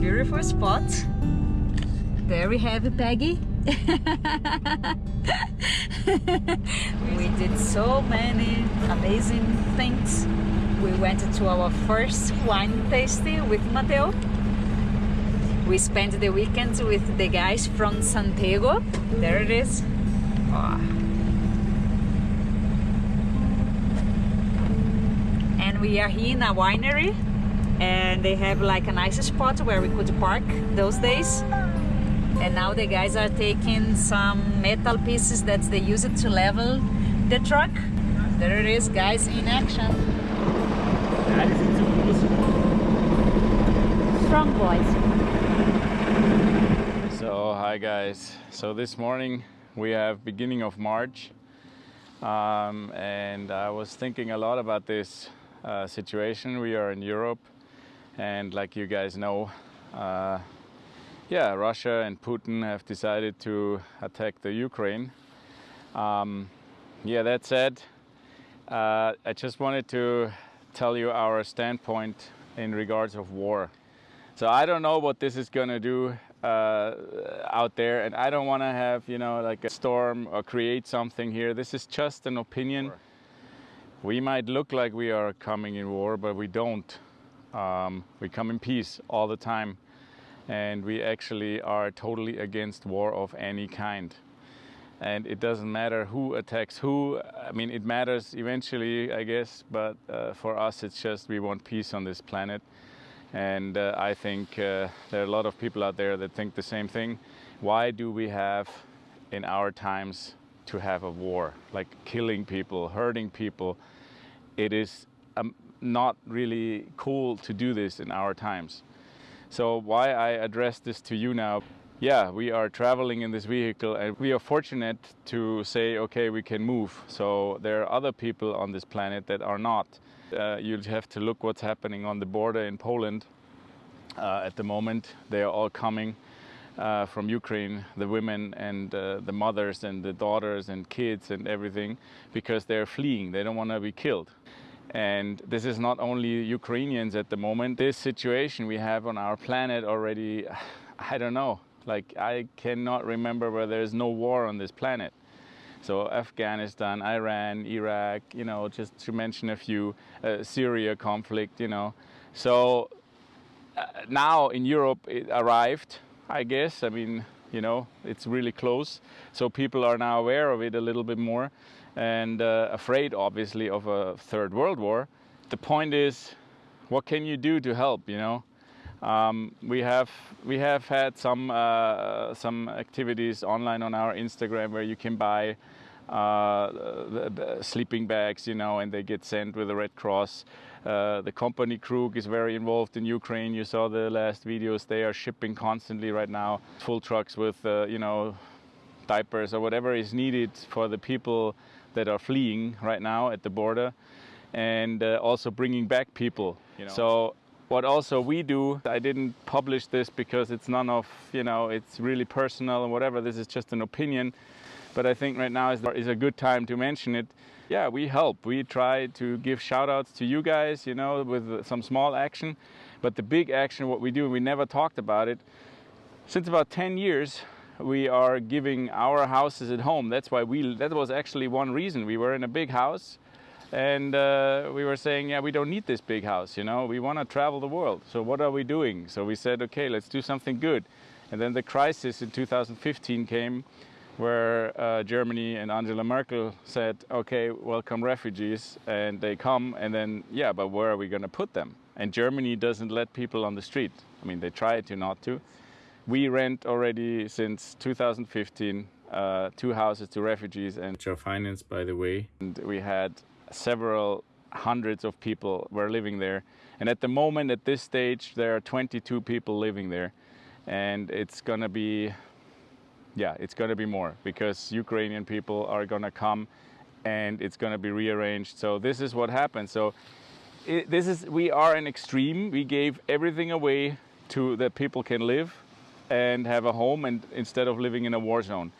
beautiful spot. There we have Peggy. we did so many amazing things. We went to our first wine tasting with Mateo. We spent the weekend with the guys from Santiago. There it is. Oh. And we are here in a winery and they have like a nice spot where we could park those days. And now the guys are taking some metal pieces that they use it to level the truck. There it is guys in action. Strong boys. So hi guys. So this morning we have beginning of March um, and I was thinking a lot about this uh, situation. We are in Europe and like you guys know uh, yeah, Russia and Putin have decided to attack the Ukraine. Um, yeah, that said, uh, I just wanted to tell you our standpoint in regards of war. So I don't know what this is going to do uh, out there, and I don't want to have, you know, like a storm or create something here. This is just an opinion. We might look like we are coming in war, but we don't. Um, we come in peace all the time and we actually are totally against war of any kind. And it doesn't matter who attacks who. I mean, it matters eventually, I guess, but uh, for us, it's just we want peace on this planet. And uh, I think uh, there are a lot of people out there that think the same thing. Why do we have in our times to have a war, like killing people, hurting people? It is um, not really cool to do this in our times. So why I address this to you now, yeah, we are traveling in this vehicle and we are fortunate to say, okay, we can move. So there are other people on this planet that are not. Uh, you have to look what's happening on the border in Poland uh, at the moment. They are all coming uh, from Ukraine, the women and uh, the mothers and the daughters and kids and everything, because they're fleeing. They don't want to be killed. And this is not only Ukrainians at the moment. This situation we have on our planet already, I don't know, like I cannot remember where there's no war on this planet. So Afghanistan, Iran, Iraq, you know, just to mention a few, uh, Syria conflict, you know. So uh, now in Europe it arrived, I guess. I mean, you know, it's really close. So people are now aware of it a little bit more and uh, afraid, obviously, of a third world war. The point is, what can you do to help? You know, um, we have we have had some uh, some activities online on our Instagram where you can buy uh, the, the sleeping bags, you know, and they get sent with the Red Cross. Uh, the company Krug is very involved in Ukraine. You saw the last videos. They are shipping constantly right now, full trucks with, uh, you know, diapers or whatever is needed for the people that are fleeing right now at the border and uh, also bringing back people. You know. So what also we do, I didn't publish this because it's none of, you know, it's really personal and whatever, this is just an opinion. But I think right now is, is a good time to mention it. Yeah, we help. We try to give shout outs to you guys, you know, with some small action. But the big action, what we do, we never talked about it. Since about 10 years, we are giving our houses at home. That's why we, that was actually one reason. We were in a big house and uh, we were saying, yeah, we don't need this big house, you know, we want to travel the world. So what are we doing? So we said, okay, let's do something good. And then the crisis in 2015 came where uh, Germany and Angela Merkel said, okay, welcome refugees. And they come and then, yeah, but where are we going to put them? And Germany doesn't let people on the street. I mean, they try to not to. We rent already since 2015 uh, two houses to refugees and which are financed by the way. And we had several hundreds of people were living there. And at the moment, at this stage, there are 22 people living there. And it's gonna be, yeah, it's gonna be more because Ukrainian people are gonna come and it's gonna be rearranged. So this is what happened. So it, this is, we are an extreme. We gave everything away to that people can live and have a home and instead of living in a war zone.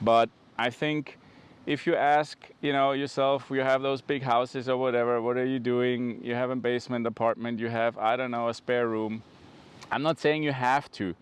But I think if you ask, you know, yourself, you have those big houses or whatever, what are you doing? You have a basement apartment, you have, I don't know, a spare room. I'm not saying you have to,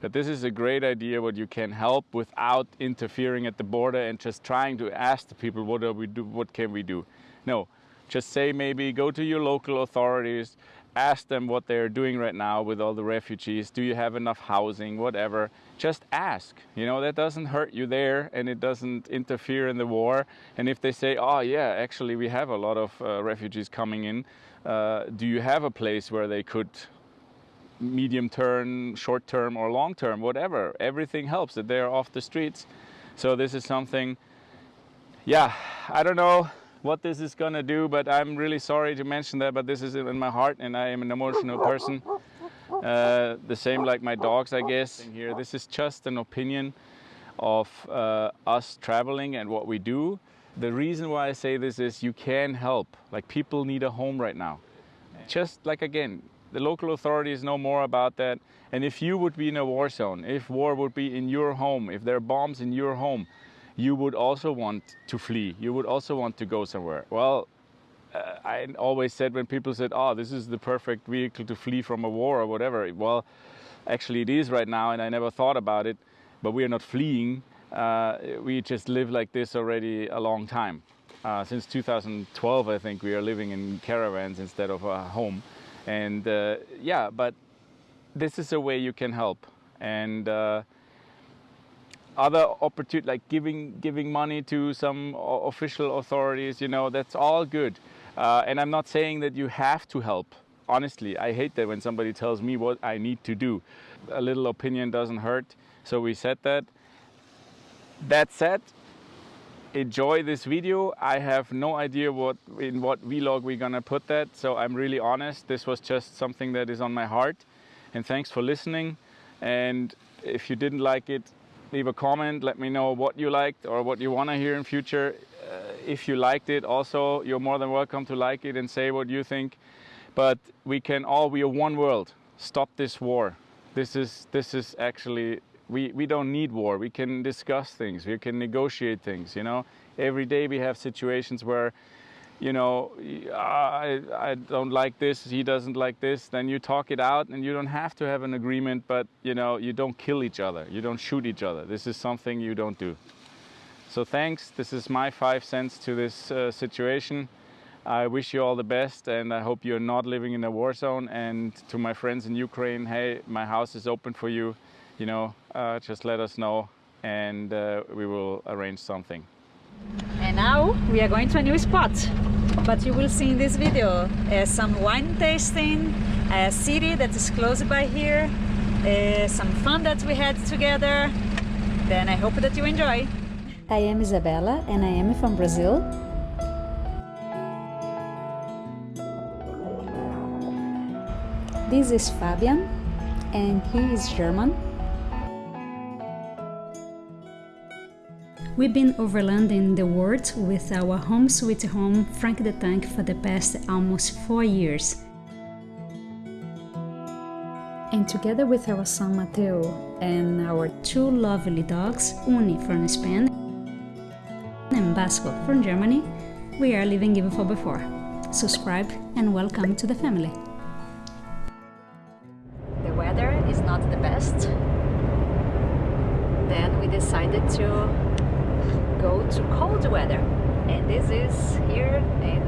but this is a great idea what you can help without interfering at the border and just trying to ask the people what we do what can we do. No, just say maybe go to your local authorities, ask them what they're doing right now with all the refugees. Do you have enough housing? Whatever. Just ask. You know, that doesn't hurt you there and it doesn't interfere in the war. And if they say, oh, yeah, actually, we have a lot of uh, refugees coming in, uh, do you have a place where they could medium term, short term, or long term, whatever? Everything helps that they're off the streets. So this is something, yeah, I don't know what this is to do, but I'm really sorry to mention that, but this is in my heart and I am an emotional person. Uh, the same like my dogs, I guess. Here, this is just an opinion of uh, us traveling and what we do. The reason why I say this is you can help. Like people need a home right now. Just like again, the local authorities know more about that. And if you would be in a war zone, if war would be in your home, if there are bombs in your home, you would also want to flee. You would also want to go somewhere. Well, uh, I always said when people said, oh, this is the perfect vehicle to flee from a war or whatever. Well, actually it is right now and I never thought about it, but we are not fleeing. Uh, we just live like this already a long time. Uh, since 2012, I think we are living in caravans instead of a home. And uh, yeah, but this is a way you can help. And uh, other opportunity like giving giving money to some official authorities you know that's all good. Uh, and i'm not saying that you have to help. Honestly i hate that when somebody tells me what i need to do. A little opinion doesn't hurt. So we said that. That said enjoy this video i have no idea what in what vlog we're gonna put that so i'm really honest this was just something that is on my heart and thanks for listening and if you didn't like it leave a comment, let me know what you liked or what you want to hear in future. Uh, if you liked it also, you're more than welcome to like it and say what you think. But we can all, we are one world. Stop this war. This is, this is actually, we, we don't need war. We can discuss things. We can negotiate things, you know. Every day we have situations where you know, I, I don't like this, he doesn't like this, then you talk it out and you don't have to have an agreement, but you know, you don't kill each other, you don't shoot each other. This is something you don't do. So thanks, this is my five cents to this uh, situation. I wish you all the best and I hope you're not living in a war zone. And to my friends in Ukraine, hey, my house is open for you. You know, uh, just let us know and uh, we will arrange something. And now we are going to a new spot. But you will see in this video uh, some wine tasting, a city that is close by here, uh, some fun that we had together. Then I hope that you enjoy. I am Isabella and I am from Brazil. This is Fabian and he is German. We've been overlanding the world with our home sweet home Frank the Tank for the past almost four years. And together with our son Mateo and our two lovely dogs, Uni from Spain and Basco from Germany, we are living even for before. Subscribe and welcome to the family. The weather is not the best. Then we decided to go to cold weather. And this is here in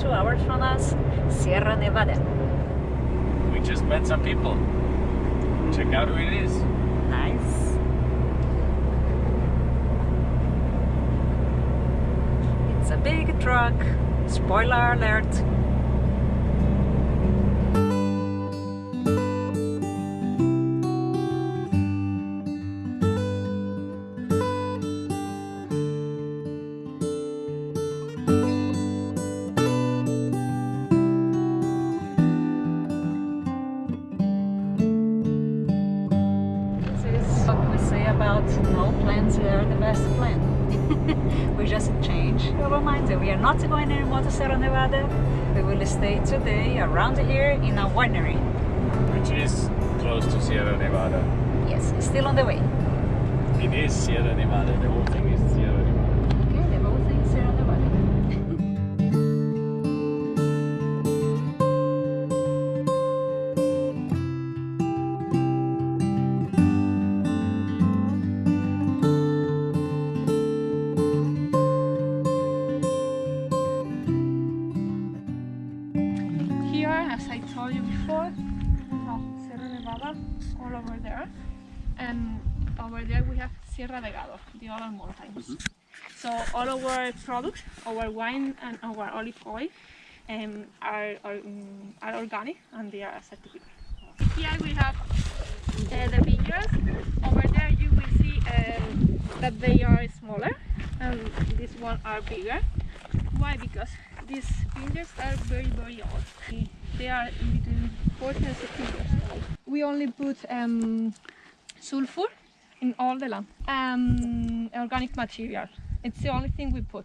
two hours from us Sierra Nevada. We just met some people. Check out who it is. Nice. It's a big truck. Spoiler alert we are not going anymore to Sierra Nevada. We will stay today around here in a winery. Which is close to Sierra Nevada. Yes, still on the way. It is Sierra Nevada, the whole thing and over there we have Sierra de Gádor, the other mountains. So all our products, our wine and our olive oil, um, are, are, um, are organic and they are certified. Here we have uh, the vineyards. Over there you will see um, that they are smaller and these one are bigger. Why? Because these vineyards are very very old. They are in between 40 and 60 years. We only put um, sulfur in all the land. Um, organic material. It's the only thing we put.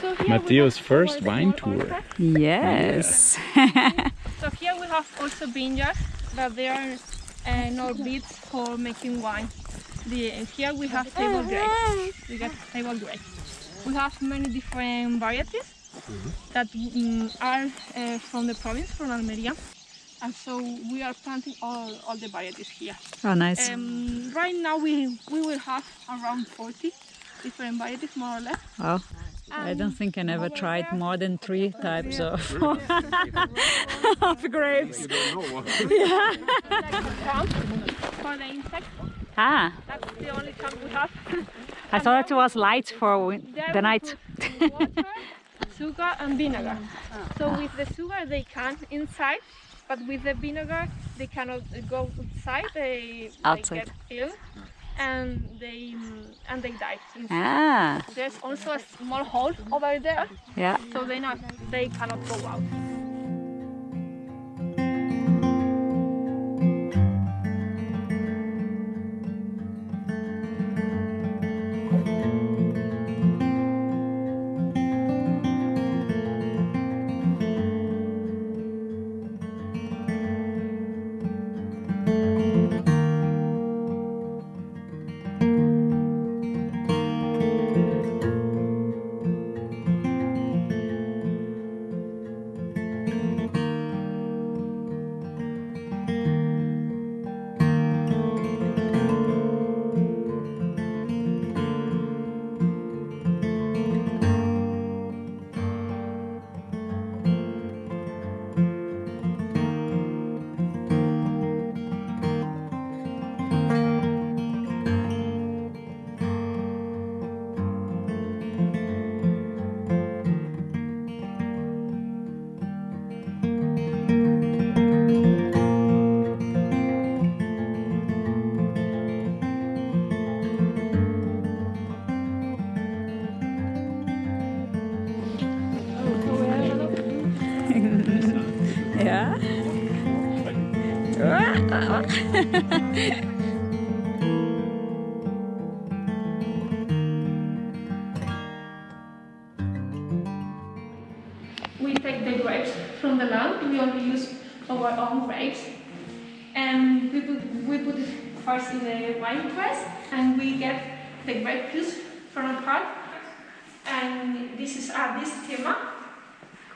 So Matteo's first wine tour. orchard. Yes. So here we have also vineyards that they are uh, no beets for making wine. The, here we have table grapes. We got table grapes. We have many different varieties that mm, are uh, from the province, from Almeria. And so we are planting all, all the varieties here. Oh, nice. Um, right now we, we will have around 40 different varieties more or less. Wow. I don't think I never tried there- more than three types of, of grapes. Camp for the insects. Ah, That's the only camp we have. I thought it was light for the night. water, sugar and vinegar. So with the sugar they can inside, but with the vinegar they cannot go outside. They, Outside. they get ill and they and they die. Ah, There's also a small hole over there, yeah. so they not they cannot go out. The grapes from the land. We only use our own grapes, and we put we put it first in the wine press, and we get the grape juice from a part. And this is a distiller.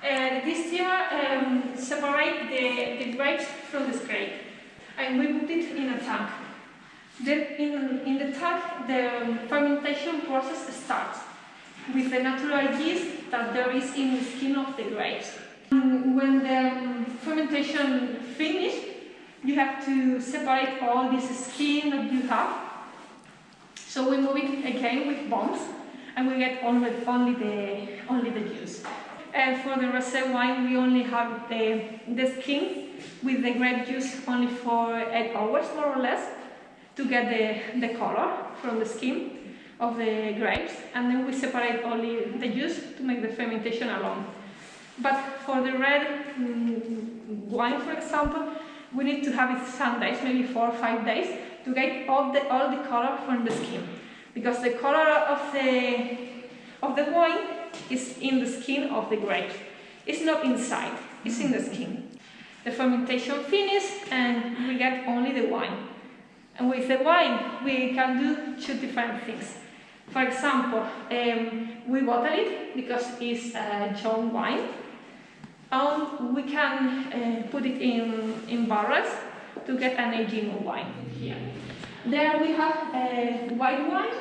And this distiller um, separate the, the grapes from the scrape, and we put it in a tank. Then in, in the tank, the fermentation process starts with the natural yeast that there is in the skin of the grapes. Mm, When the um, fermentation finished, you have to separate all this skin that you have. So we move it again with bombs, and we get only, only the only the juice. And for the rosé wine, we only have the the skin with the grape juice only for eight hours more or less to get the, the color from the skin of the grapes and then we separate only the juice to make the fermentation alone. But for the red mm, wine, for example, we need to have it some days, maybe four or five days, to get all the, all the color from the skin. Because the color of the, of the wine is in the skin of the grape. It's not inside, it's in the skin. The fermentation finishes and we get only the wine. And with the wine, we can do two different things. For example, um, we bottle it because it's a young wine. And we can uh, put it in, in barrels to get an aging wine here. There we have uh, white wine,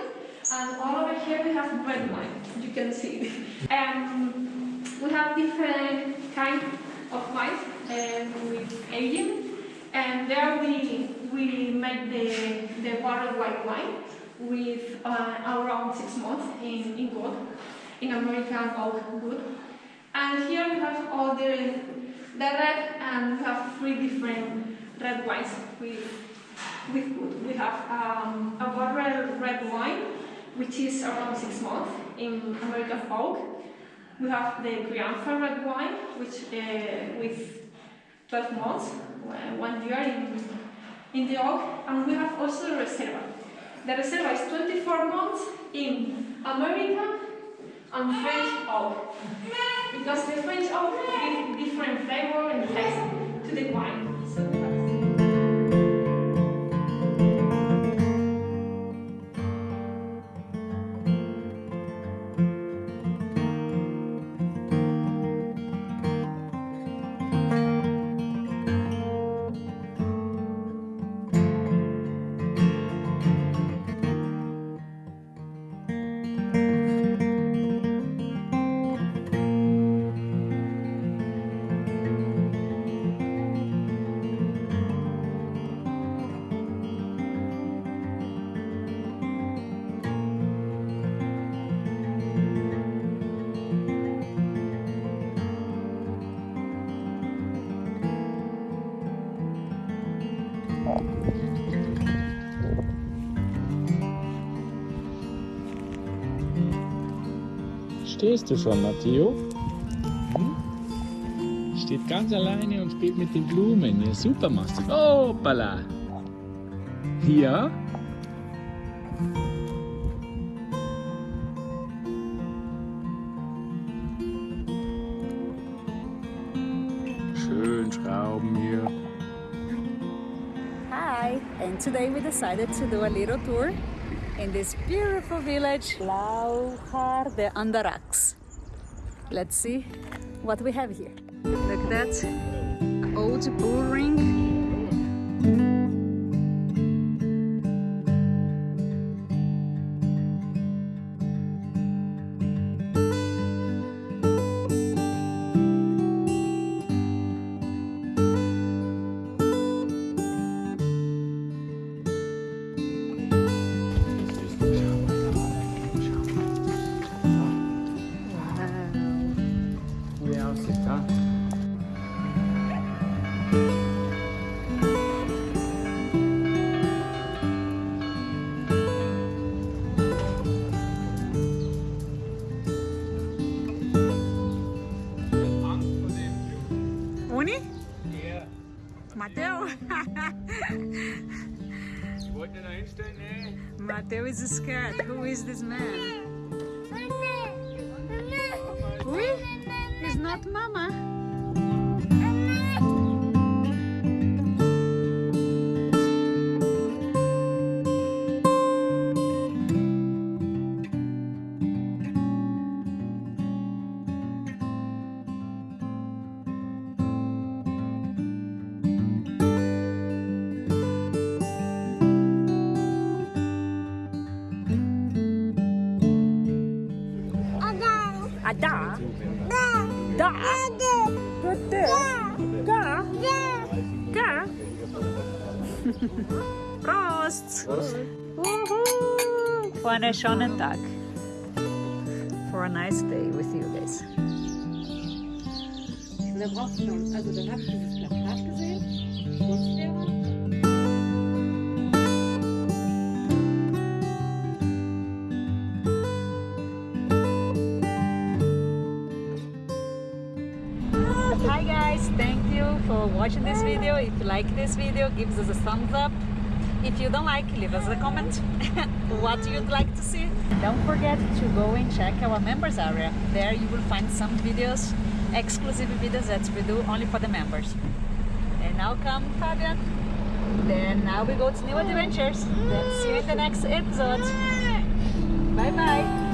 and all over here we have red wine. You can see. Um, we have different kind of wines um, with aging, and there we we make the, the bottled white wine with uh, around six months in, in wood, in American oak wood. And here we have all the, the red, and we have three different red wines with, with wood. We have um, a bottled red wine, which is around six months in American oak. We have the Crianza red wine, which uh, with 12 months, uh, one year in, in the oak, and we have also the Reserva. The Reserva is 24 months in America and French oak, because the French oak gives different flavor and taste to the wine. Stehst du schon, Matteo? Hm? Steht ganz alleine und spielt mit den Blumen. Ja, super machst du. Hoppala! Ja? Schön schrauben hier. Hi! And today we decided to do a little tour in this beautiful village, Laujar de Andarax. Let's see what we have here. Look at that old bull ring. Wie aussieht, ha? Uni? Mateo? Wollte da hinstellen? Mateo is scared. Who is this man? Einen schönen Tag. For a nice day with you guys. Und da brauchst du noch, also dann hast du dieses Plakat gesehen, Kunstlehrer. Hi guys, thank you for watching this video. If you like this video, give us a thumbs up. If you don't like, leave us a comment what you'd like to see. Don't forget to go and check our members area. There you will find some videos, exclusive videos that we do only for the members. And now come Fabian. Then now we go to new adventures. Then see you in the next episode. Bye bye.